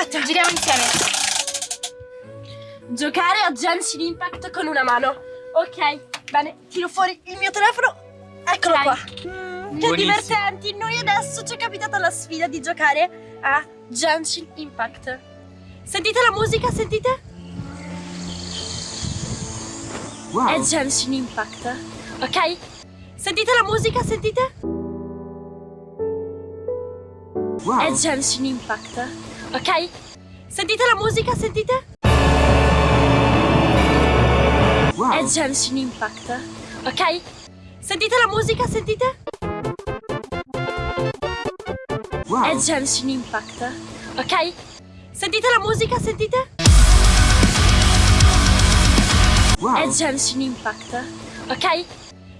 Aspetta. Giriamo insieme. Giocare a Genshin Impact con una mano. Ok, bene, tiro fuori il mio telefono. Eccolo Ok. qua. Mm, che divertenti. Noi adesso ci è capitata la sfida di giocare a Genshin Impact. Sentite la musica, sentite? È Wow. Genshin Impact. Ok? Sentite la musica, sentite? È Wow. Genshin Impact. Ok? Sentite la musica, sentite? È Wow. Genshin Impact. Ok? Sentite la musica, sentite? È Wow. Genshin Impact. Ok? Sentite la musica, sentite? È Wow. Genshin Impact. Ok?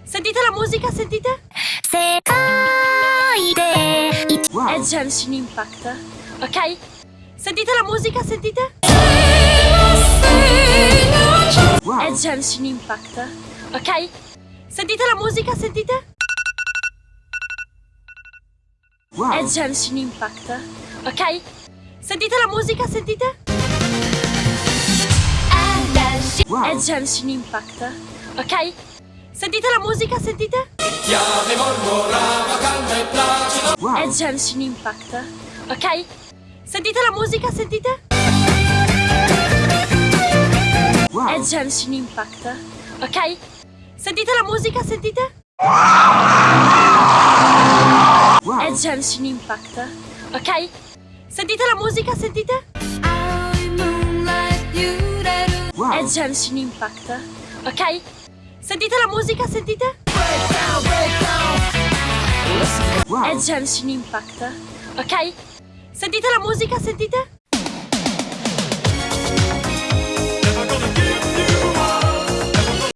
Sentite la musica, sentite? 世界で一 È Wow. Genshin Impact. Ok? Sentite la musica, sentite? È Wow. Genshin Impact. Ok? Sentite la musica, sentite? È Wow. Genshin Impact. Ok? Sentite la musica, sentite? È Wow. Genshin Impact. Ok? Sentite la musica, sentite? È Wow. Genshin Impact. Ok? Sentite la musica, sentite? È Wow. Genshin Impact. Ok? Sentite la musica, sentite? È Wow. Genshin Impact. Ok? Sentite la musica, sentite? È Wow. Genshin Impact. Ok? Sentite la musica, sentite? Wow. Genshin Impact. Ok? Sentite la musica, sentite?